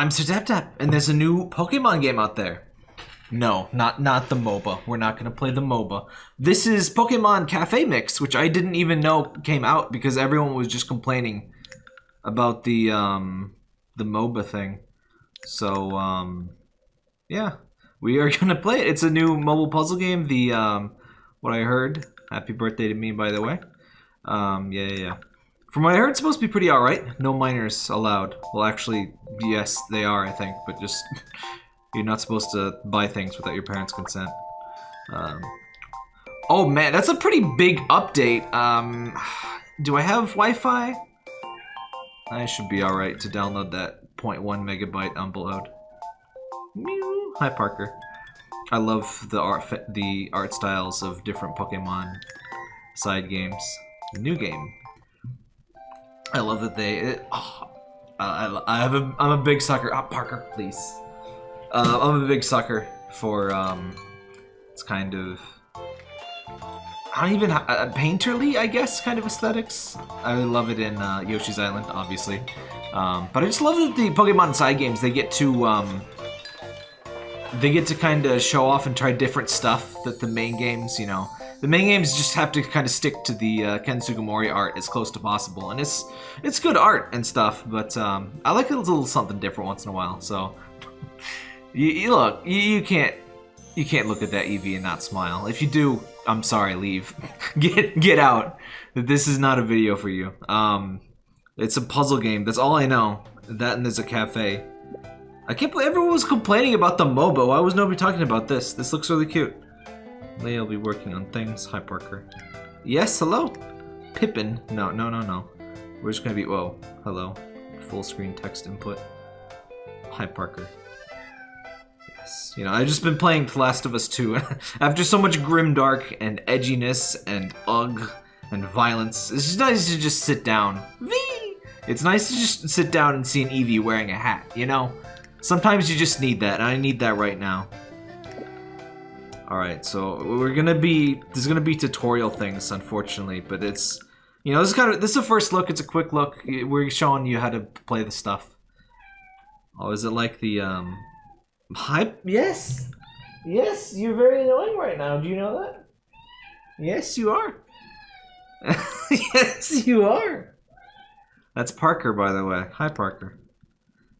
I'm Sir and there's a new Pokemon game out there. No, not not the MOBA. We're not gonna play the MOBA. This is Pokemon Cafe Mix, which I didn't even know came out because everyone was just complaining about the um the MOBA thing. So um yeah, we are gonna play it. It's a new mobile puzzle game. The um what I heard. Happy birthday to me, by the way. Um yeah yeah. yeah. From what I heard, it's supposed to be pretty alright. No minors allowed. Well, actually, yes, they are, I think, but just... you're not supposed to buy things without your parents' consent. Um, oh man, that's a pretty big update. Um, do I have Wi-Fi? I should be alright to download that 0.1 megabyte upload. Mew. Hi, Parker. I love the art, the art styles of different Pokemon side games. New game, I love that they. It, oh, I, I have a. I'm a big sucker. Ah, Parker, please. Uh, I'm a big sucker for um, it's kind of. I don't even uh, painterly, I guess, kind of aesthetics. I really love it in uh, Yoshi's Island, obviously, um, but I just love that the Pokemon side games they get to um, they get to kind of show off and try different stuff that the main games, you know, the main games just have to kind of stick to the uh, Ken Sugimori art as close to possible, and it's it's good art and stuff. But um, I like a little something different once in a while. So you, you look, you, you can't you can't look at that Eevee and not smile. If you do, I'm sorry, leave. get get out. This is not a video for you. Um, it's a puzzle game. That's all I know. That and there's a cafe. I can't believe everyone was complaining about the MOBA. Why was nobody talking about this? This looks really cute. Leia will be working on things. Hi, Parker. Yes, hello? Pippin. No, no, no, no. We're just gonna be, whoa, hello. Full screen text input. Hi, Parker. Yes, you know, I've just been playing The Last of Us 2. After so much grim dark and edginess and ugh and violence, it's just nice to just sit down. Vee! It's nice to just sit down and see an Eevee wearing a hat, you know? Sometimes you just need that, and I need that right now. Alright, so we're gonna be, there's gonna be tutorial things, unfortunately, but it's, you know, this is kind of, this is a first look, it's a quick look, we're showing you how to play the stuff. Oh, is it like the, um, hype? Yes! Yes, you're very annoying right now, do you know that? Yes, you are. yes, you are. That's Parker, by the way. Hi, Parker.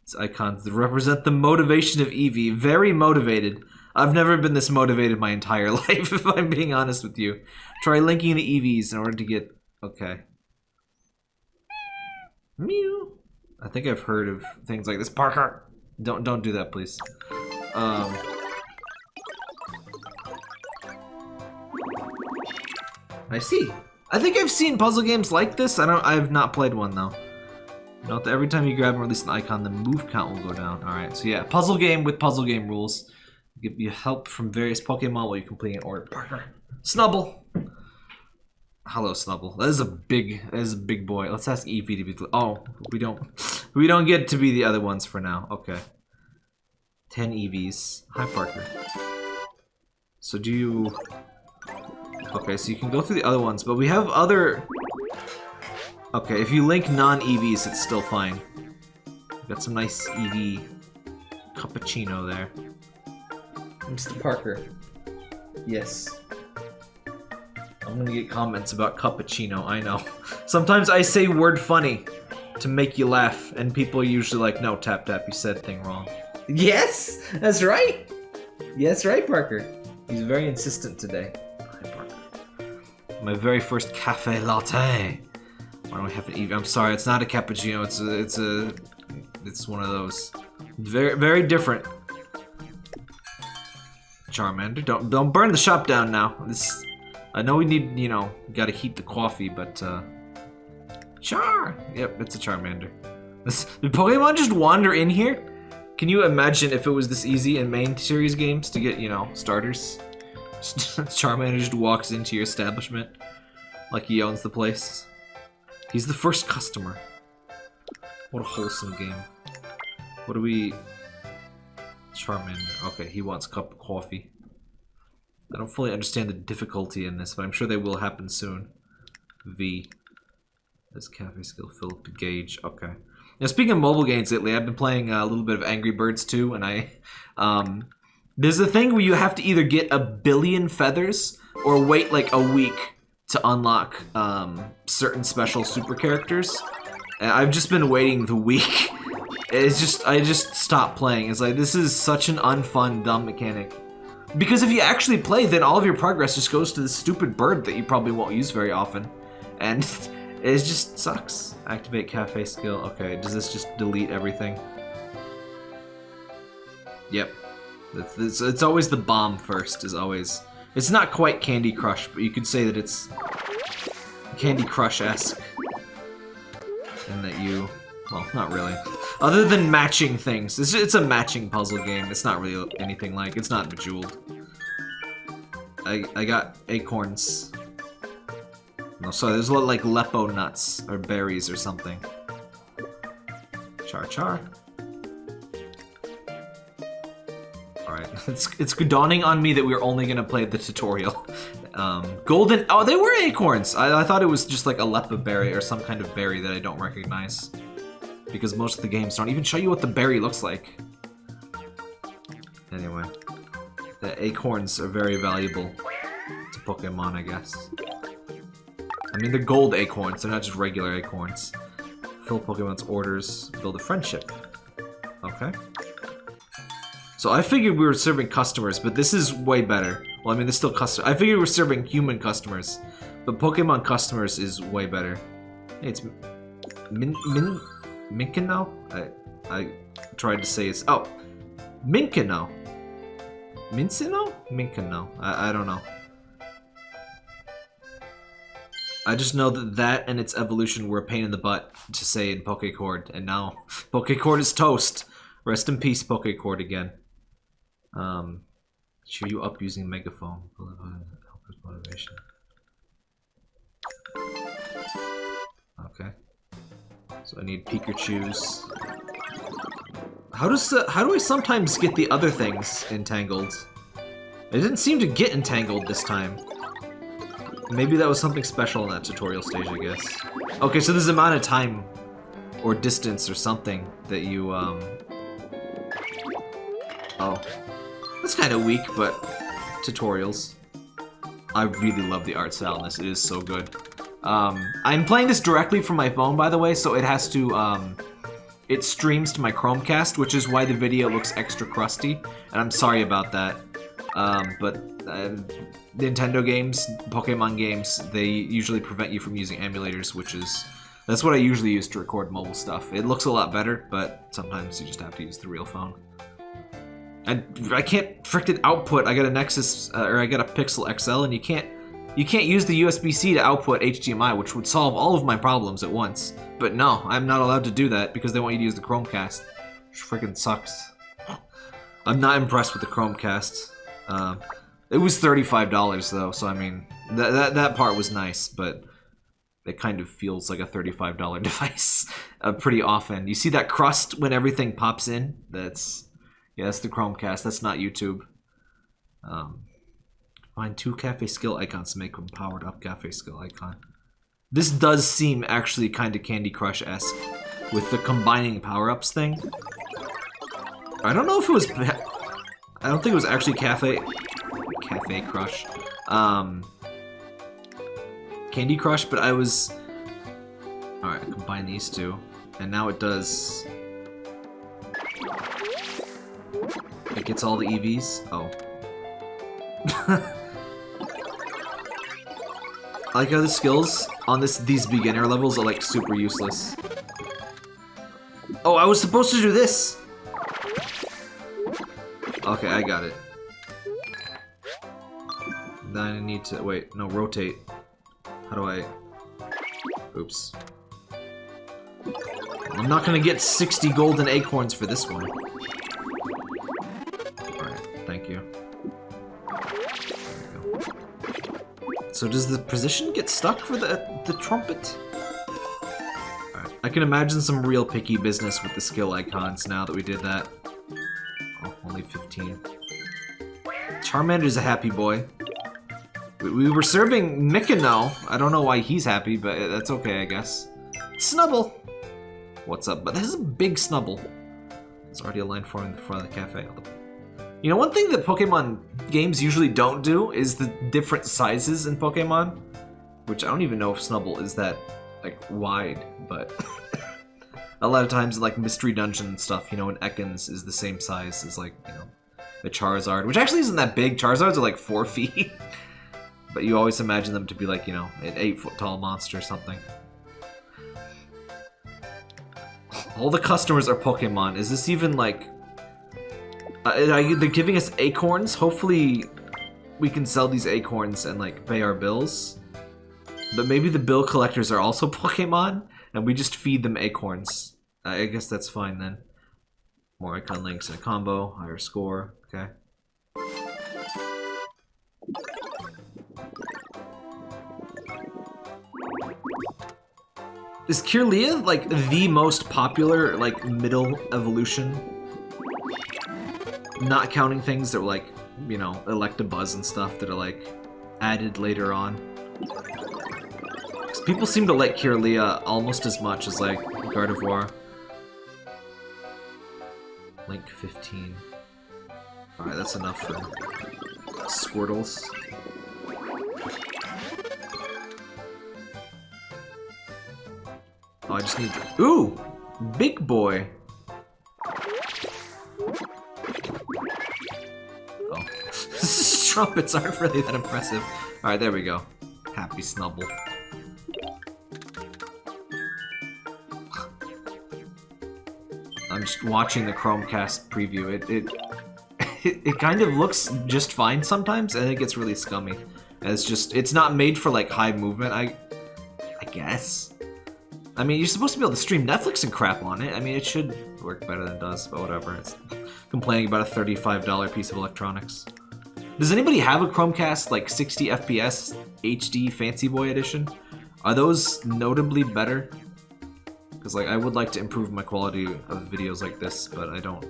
It's icons that represent the motivation of Eevee. Very motivated. I've never been this motivated my entire life, if I'm being honest with you. Try linking the Eevees in order to get... Okay. Mew. I think I've heard of things like this. Parker! Don't don't do that, please. Um... I see. I think I've seen puzzle games like this. I don't. I've not played one though. Note that every time you grab and release an icon, the move count will go down. All right. So yeah, puzzle game with puzzle game rules. Give you help from various Pokemon while you complete an order. Partner. Snubbull! Hello, Snubbull. That is a big, that is a big boy. Let's ask Eevee to be. Oh, we don't, we don't get to be the other ones for now. Okay. Ten Eevees. Hi, Parker. So do you? Okay, so you can go through the other ones, but we have other. Okay, if you link non-Eevees, it's still fine. Got some nice Eevee cappuccino there. Mr. Parker. Yes. I'm gonna get comments about cappuccino, I know. Sometimes I say word funny to make you laugh, and people are usually like, no, Tap Tap, you said thing wrong. Yes! That's right! Yes, right, Parker. He's very insistent today. Hi, Parker. My very first cafe latte. Why don't we have an Eevee? I'm sorry, it's not a cappuccino, it's a, it's a, it's one of those. Very, very different. Charmander. Don't don't burn the shop down now. This I know we need, you know, gotta heat the coffee, but uh Char! Yep, it's a Charmander. This did Pokemon just wander in here? Can you imagine if it was this easy in main series games to get, you know, starters? Charmander just walks into your establishment like he owns the place. He's the first customer. What a wholesome game. What do we... Charmander. Okay, he wants a cup of coffee. I don't fully understand the difficulty in this, but I'm sure they will happen soon. V. This cafe skill filled to gauge. Okay. Now, speaking of mobile games lately, I've been playing a little bit of Angry Birds too, and I, um, there's a thing where you have to either get a billion feathers or wait like a week to unlock um, certain special super characters. I've just been waiting the week. It's just I just stopped playing. It's like this is such an unfun, dumb mechanic. Because if you actually play, then all of your progress just goes to this stupid bird that you probably won't use very often. And it just sucks. Activate cafe skill. Okay, does this just delete everything? Yep. It's, it's, it's always the bomb first, is always... It's not quite Candy Crush, but you could say that it's Candy Crush-esque. And that you... Well, not really. Other than matching things. It's, it's a matching puzzle game. It's not really anything like... It's not Bejeweled. I, I got acorns. No, sorry, there's a lot like Lepo nuts or berries or something. Char char. Alright, it's, it's dawning on me that we're only gonna play the tutorial. Um, golden, oh, they were acorns! I, I thought it was just like a Leppa berry or some kind of berry that I don't recognize. Because most of the games don't even show you what the berry looks like. Anyway, the acorns are very valuable to Pokemon, I guess. I mean, they're gold acorns, they're not just regular acorns. Fill Pokemon's orders, build a friendship. Okay. So I figured we were serving customers, but this is way better. Well, I mean, there's still customers. I figured we are serving human customers, but Pokemon customers is way better. Hey, it's Min Min Minkino. I I tried to say it's oh Minkino. Minccino? Minkino. I I don't know. I just know that that and its evolution were a pain in the butt to say in Pokecord, and now Pokecord is toast. Rest in peace, Pokecord again. Um, Cheer you up using megaphone. motivation. So I need Pikachu's. How does the, how do I sometimes get the other things entangled? It didn't seem to get entangled this time. Maybe that was something special in that tutorial stage, I guess. Okay, so there's amount of time or distance or something that you, um... Oh. That's kind of weak, but tutorials. I really love the art style in this. It is so good. Um, I'm playing this directly from my phone, by the way, so it has to, um, it streams to my Chromecast, which is why the video looks extra crusty, and I'm sorry about that. Um, but uh, Nintendo games, Pokemon games, they usually prevent you from using emulators, which is, that's what I usually use to record mobile stuff. It looks a lot better, but sometimes you just have to use the real phone. I, I can't frickin' output. I got a Nexus, uh, or I got a Pixel XL, and you can't you can't use the USB-C to output HDMI, which would solve all of my problems at once. But no, I'm not allowed to do that because they want you to use the Chromecast, which freaking sucks. I'm not impressed with the Chromecast. Uh, it was $35 though, so I mean, that, that, that part was nice, but it kind of feels like a $35 device uh, pretty often. You see that crust when everything pops in? That's yeah, that's the Chromecast. That's not YouTube. Um, find two cafe skill icons to make a powered up cafe skill icon. This does seem actually kind of Candy Crush-esque with the combining power-ups thing. I don't know if it was... I don't think it was actually Cafe... Cafe Crush. Um, Candy Crush, but I was... Alright, combine these two. And now it does It gets all the Eevees? Oh. I like how the skills on this these beginner levels are like super useless. Oh, I was supposed to do this! Okay, I got it. Then I need to, wait, no, rotate. How do I, oops. I'm not gonna get 60 golden acorns for this one. So does the position get stuck for the, the trumpet? Right. I can imagine some real picky business with the skill icons now that we did that. Oh, only 15. Charmander's a happy boy. We, we were serving Mikino. I don't know why he's happy, but that's okay, I guess. Snubbull! what's up. But this is a big Snubbull. There's already a line forming in the front of the cafe. You know, one thing that Pokemon games usually don't do is the different sizes in Pokemon, which I don't even know if Snubbull is that like wide, but a lot of times like Mystery Dungeon stuff, you know, an Ekans is the same size as like, you know, the Charizard, which actually isn't that big. Charizards are like four feet, but you always imagine them to be like, you know, an eight foot tall monster or something. All the customers are Pokemon. Is this even like uh, they're giving us acorns. Hopefully, we can sell these acorns and like pay our bills. But maybe the bill collectors are also Pokemon, and we just feed them acorns. I guess that's fine then. More icon links in a combo, higher score. Okay. Is Kirlia like the most popular like middle evolution not counting things that were like, you know, Electabuzz and stuff that are like added later on. Because people seem to like Kirlia almost as much as like Gardevoir. Link 15. Alright, that's enough for Squirtles. Oh, I just need... Ooh! Big boy! Trumpets aren't really that impressive. Alright, there we go. Happy Snubbull. I'm just watching the Chromecast preview. It, it it, it kind of looks just fine sometimes, and it gets really scummy. And it's just, it's not made for like high movement, I, I guess. I mean, you're supposed to be able to stream Netflix and crap on it. I mean, it should work better than it does, but whatever. It's complaining about a $35 piece of electronics. Does anybody have a Chromecast like 60 FPS HD Fancy Boy Edition? Are those notably better? Because like I would like to improve my quality of videos like this, but I don't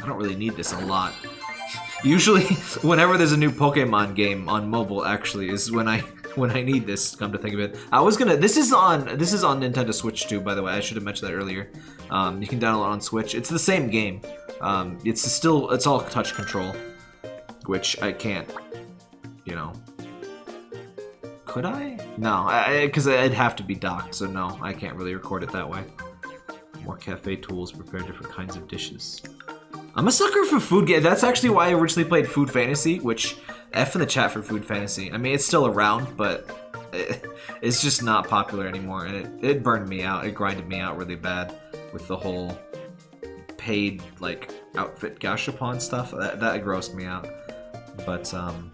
I don't really need this a lot. Usually, whenever there's a new Pokemon game on mobile, actually, is when I when I need this. Come to think of it, I was gonna. This is on this is on Nintendo Switch too. By the way, I should have mentioned that earlier. Um, you can download on Switch. It's the same game. Um, it's still it's all touch control which I can't, you know. Could I? No, because I'd have to be docked, so no, I can't really record it that way. More cafe tools, prepare different kinds of dishes. I'm a sucker for food game. That's actually why I originally played Food Fantasy, which F in the chat for Food Fantasy. I mean, it's still around, but it, it's just not popular anymore, and it, it burned me out. It grinded me out really bad with the whole paid, like, outfit gashapon stuff. That, that grossed me out. But um,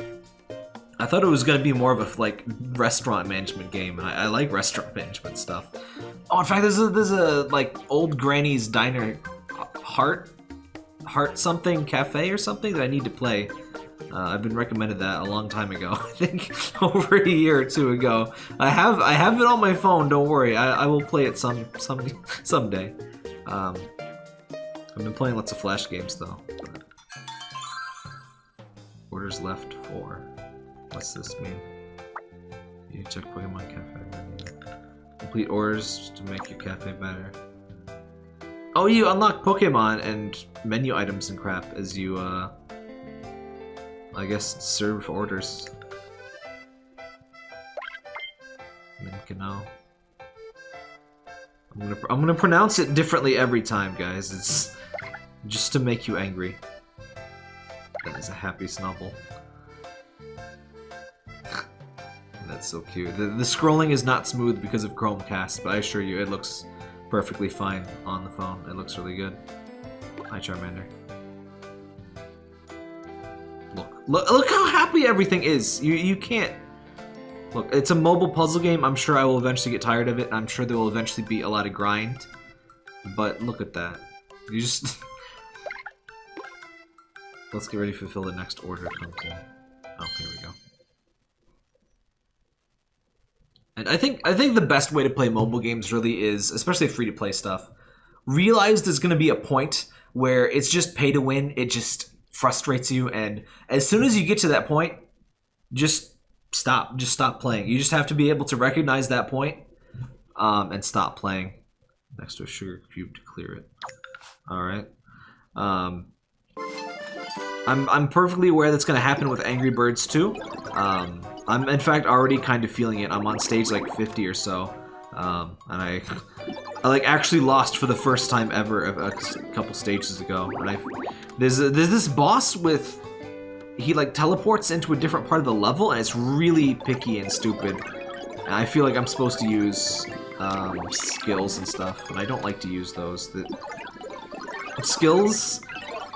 I thought it was gonna be more of a like restaurant management game, and I, I like restaurant management stuff. Oh, in fact, there's a there's a like old granny's diner, heart, heart something cafe or something that I need to play. Uh, I've been recommended that a long time ago. I think over a year or two ago. I have I have it on my phone. Don't worry. I, I will play it some some someday. Um, I've been playing lots of flash games though. Orders left four. What's this mean? You check Pokemon Cafe Complete orders to make your cafe better. Oh, you unlock Pokemon and menu items and crap as you, uh, I guess, serve orders. Minkanao. I'm gonna, I'm gonna pronounce it differently every time, guys. It's just to make you angry. Is a happy Snubbull. That's so cute. The, the scrolling is not smooth because of Chromecast, but I assure you it looks perfectly fine on the phone. It looks really good. Hi, Charmander. Look, look, look how happy everything is. You, you can't. Look, it's a mobile puzzle game. I'm sure I will eventually get tired of it. I'm sure there will eventually be a lot of grind. But look at that. You just... Let's get ready to fulfill the next order comes in. Oh, here we go. And I think I think the best way to play mobile games really is, especially free to play stuff, realize there's going to be a point where it's just pay to win. It just frustrates you, and as soon as you get to that point, just stop. Just stop playing. You just have to be able to recognize that point um, and stop playing. next to a sugar cube to clear it. All right. Um, I'm I'm perfectly aware that's gonna happen with Angry Birds too. Um, I'm in fact already kind of feeling it. I'm on stage like 50 or so, um, and I I like actually lost for the first time ever a, a couple stages ago. And I there's there's this boss with he like teleports into a different part of the level, and it's really picky and stupid. And I feel like I'm supposed to use um, skills and stuff, and I don't like to use those. The skills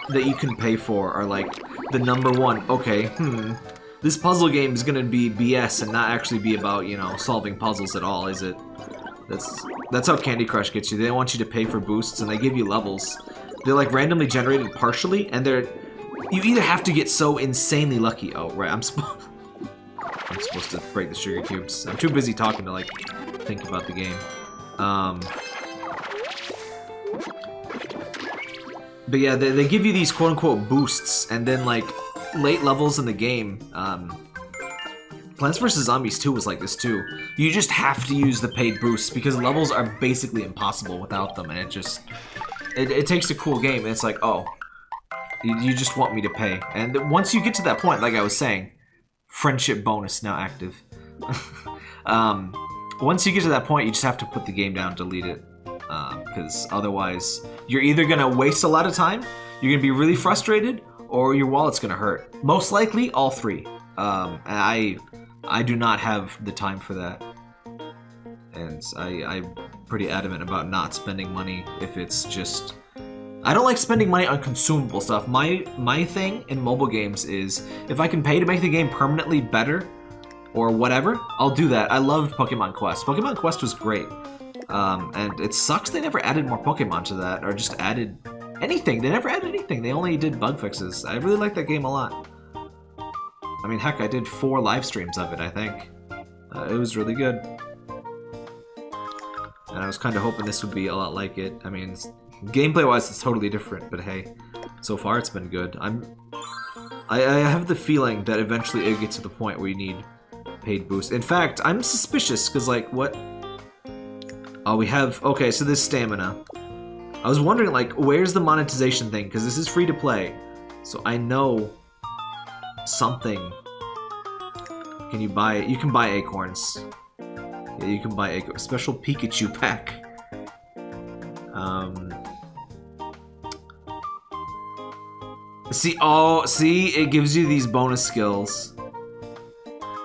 that you can pay for are like the number one. Okay, hmm. This puzzle game is gonna be BS and not actually be about, you know, solving puzzles at all, is it? That's that's how Candy Crush gets you. They want you to pay for boosts and they give you levels. They're like randomly generated partially and they're you either have to get so insanely lucky. Oh, right, I'm supposed I'm supposed to break the sugar cubes. I'm too busy talking to like think about the game. Um But yeah, they, they give you these quote-unquote boosts, and then, like, late levels in the game, um, Plants vs. Zombies 2 was like this too. You just have to use the paid boosts, because levels are basically impossible without them, and it just... It, it takes a cool game, and it's like, oh, you, you just want me to pay. And once you get to that point, like I was saying, friendship bonus now active. um, once you get to that point, you just have to put the game down, delete it because um, otherwise you're either gonna waste a lot of time, you're gonna be really frustrated, or your wallet's gonna hurt. Most likely, all three. Um, I, I do not have the time for that, and I, I'm pretty adamant about not spending money if it's just. I don't like spending money on consumable stuff. My my thing in mobile games is if I can pay to make the game permanently better or whatever, I'll do that. I loved Pokemon Quest. Pokemon Quest was great. Um, and it sucks they never added more Pokemon to that, or just added anything. They never added anything. They only did bug fixes. I really like that game a lot. I mean, heck, I did four live streams of it, I think. Uh, it was really good. And I was kind of hoping this would be a lot like it. I mean, gameplay-wise, it's totally different, but hey, so far it's been good. I'm, I, I have the feeling that eventually it gets to the point where you need paid boosts. In fact, I'm suspicious, because, like, what Oh, we have... Okay, so this stamina. I was wondering, like, where's the monetization thing? Because this is free to play. So I know something. Can you buy? You can buy acorns. Yeah, you can buy a special Pikachu pack. Um... See, oh, see, it gives you these bonus skills.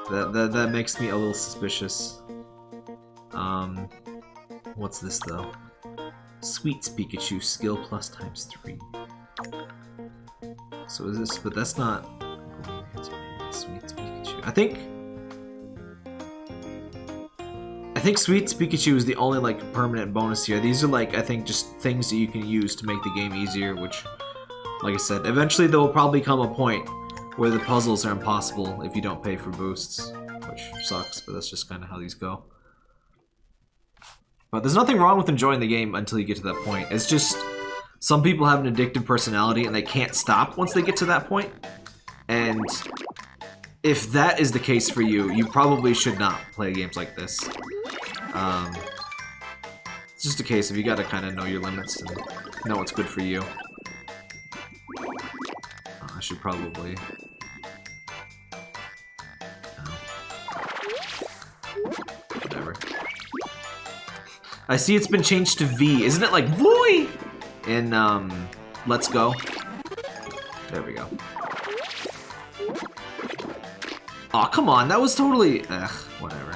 That, that, that makes me a little suspicious. What's this, though? Sweets Pikachu, skill plus times three. So is this, but that's not... Sweets Pikachu. I think... I think Sweets Pikachu is the only, like, permanent bonus here. These are, like, I think just things that you can use to make the game easier, which, like I said, eventually there will probably come a point where the puzzles are impossible if you don't pay for boosts, which sucks, but that's just kind of how these go. But there's nothing wrong with enjoying the game until you get to that point. It's just some people have an addictive personality and they can't stop once they get to that point. And if that is the case for you, you probably should not play games like this. Um, it's just a case of you gotta kind of know your limits and know what's good for you. I should probably I see it's been changed to V. Isn't it like Voy in um, Let's Go? There we go. Oh, come on. That was totally... Ugh, whatever.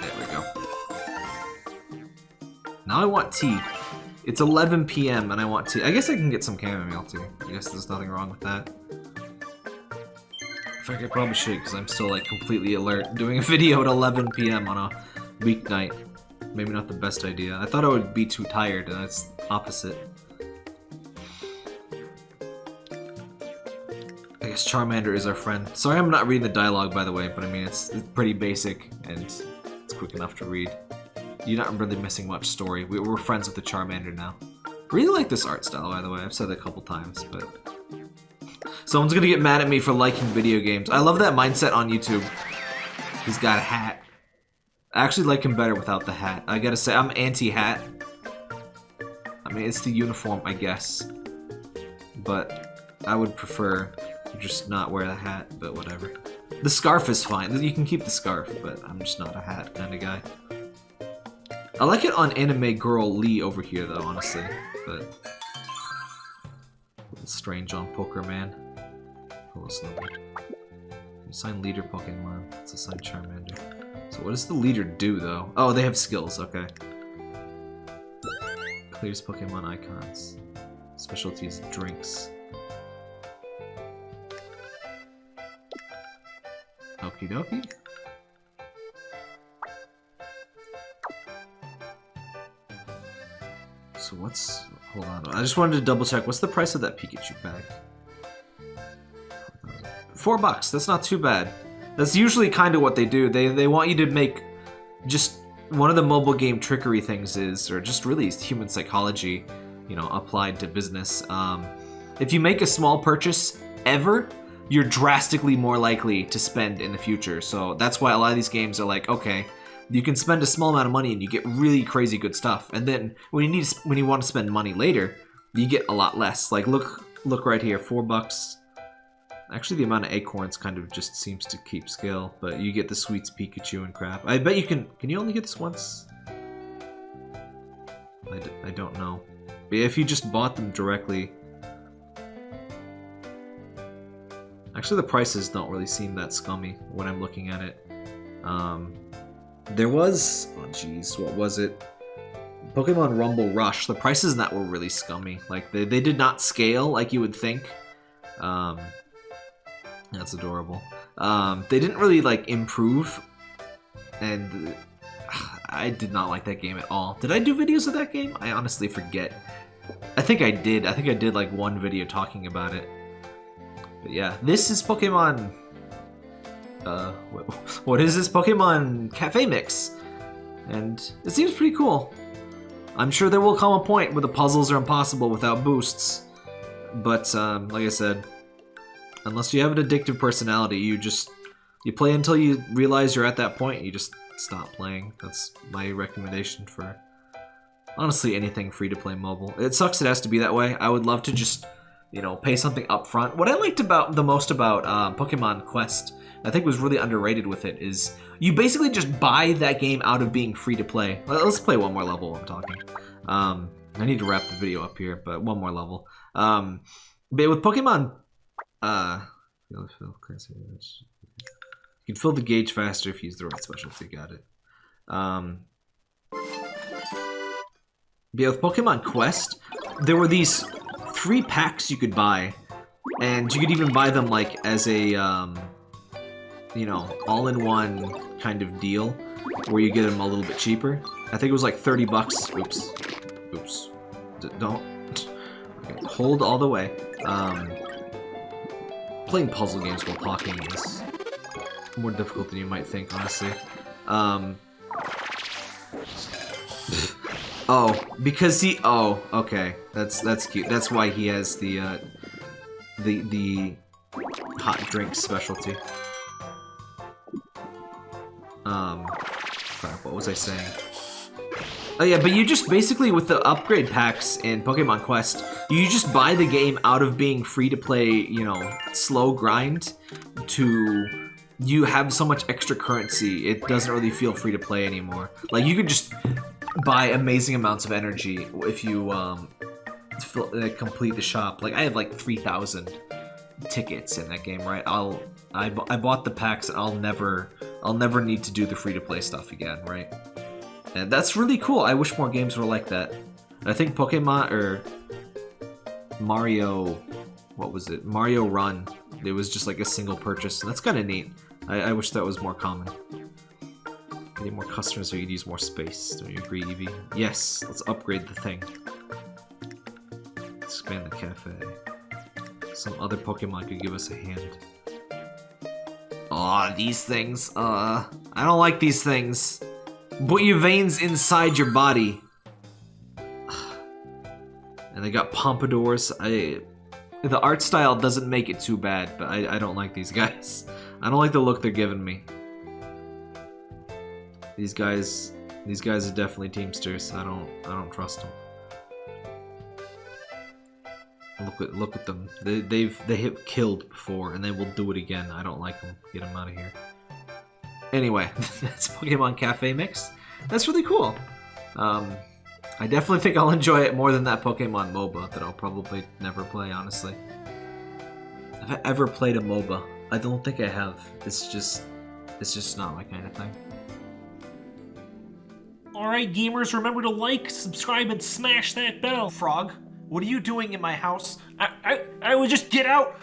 There we go. Now I want tea. It's 11 p.m. and I want tea. I guess I can get some chamomile tea. I guess there's nothing wrong with that. Fact, I probably should because I'm still like completely alert. Doing a video at 11 p.m. on a weeknight. Maybe not the best idea. I thought I would be too tired, and it's opposite. I guess Charmander is our friend. Sorry I'm not reading the dialogue, by the way, but I mean, it's, it's pretty basic, and it's quick enough to read. You're not really missing much story. We, we're friends with the Charmander now. Really like this art style, by the way. I've said it a couple times, but Someone's gonna get mad at me for liking video games. I love that mindset on YouTube. He's got a hat. I actually like him better without the hat. I gotta say, I'm anti-hat. I mean, it's the uniform, I guess. But I would prefer just not wear the hat, but whatever. The scarf is fine. You can keep the scarf, but I'm just not a hat kind of guy. I like it on Anime Girl Lee over here, though, honestly. But... strange on Poker Man. Assign leader Pokemon. Let's assign Charmander. So what does the leader do, though? Oh, they have skills. Okay. Clears Pokemon icons. Specialties drinks. Okie dokie. So what's... Hold on. I just wanted to double check. What's the price of that Pikachu bag? Four bucks. That's not too bad. That's usually kind of what they do. They, they want you to make just one of the mobile game trickery things is, or just really human psychology, you know, applied to business. Um, if you make a small purchase ever, you're drastically more likely to spend in the future. So that's why a lot of these games are like, okay, you can spend a small amount of money and you get really crazy good stuff. And then when you need when you want to spend money later, you get a lot less. Like look look right here, four bucks. Actually, the amount of acorns kind of just seems to keep scale, but you get the sweets Pikachu and crap. I bet you can... Can you only get this once? I d I don't know. But if you just bought them directly... Actually, the prices don't really seem that scummy when I'm looking at it. Um, there was... Oh, jeez. What was it? Pokemon Rumble Rush. The prices in that were really scummy. Like, they, they did not scale like you would think. Um, that's adorable. Um, they didn't really like improve, and I did not like that game at all. Did I do videos of that game? I honestly forget. I think I did. I think I did like one video talking about it. But yeah, this is Pokemon. Uh, what is this Pokemon Cafe Mix? And it seems pretty cool. I'm sure there will come a point where the puzzles are impossible without boosts. But um, like I said, Unless you have an addictive personality, you just you play until you realize you're at that point you just stop playing. That's my recommendation for honestly anything free to play mobile. It sucks it has to be that way. I would love to just, you know, pay something up front. What I liked about the most about um, Pokemon Quest, I think was really underrated with it, is you basically just buy that game out of being free to play. Let's play one more level I'm talking. Um, I need to wrap the video up here, but one more level. Um, but with Pokemon uh, you can fill the gauge faster if you use the right specialty. Got it. Um, yeah, with Pokemon Quest, there were these three packs you could buy, and you could even buy them like as a, um, you know, all-in-one kind of deal, where you get them a little bit cheaper. I think it was like 30 bucks. Oops. Oops. D don't. Okay, hold all the way. Um, playing puzzle games while talking is more difficult than you might think, honestly. Um, oh, because he. Oh, okay. That's that's cute. That's why he has the uh, the the hot drink specialty. Um, crap. What was I saying? Oh yeah, but you just basically with the upgrade packs in Pokemon Quest, you just buy the game out of being free to play, you know, slow grind to you have so much extra currency, it doesn't really feel free to play anymore. Like you could just buy amazing amounts of energy if you um, complete the shop. Like I have like 3,000 tickets in that game, right? I'll I, I bought the packs and I'll never I'll never need to do the free to play stuff again, right? And that's really cool. I wish more games were like that. I think Pokemon or Mario, what was it? Mario Run. It was just like a single purchase. That's kind of neat. I, I, wish that was more common. Need more customers so you'd use more space. Don't you agree, Eevee? Yes, let's upgrade the thing. Expand the cafe. Some other Pokemon could give us a hand. Aw, oh, these things. Uh, I don't like these things. Put your veins inside your body. And they got pompadours. I, the art style doesn't make it too bad, but I, I don't like these guys. I don't like the look they're giving me. These guys, these guys are definitely Teamsters. I don't, I don't trust them. Look at, look at them. They, they've, they have killed before, and they will do it again. I don't like them. Get them out of here. Anyway, that's Pokemon Cafe Mix. That's really cool. Um, I definitely think I'll enjoy it more than that Pokemon MOBA that I'll probably never play, honestly. Have I ever played a MOBA? I don't think I have. It's just, it's just not my kind of thing. Alright, gamers, remember to like, subscribe, and smash that bell. Frog, what are you doing in my house? I, I, I would just get out.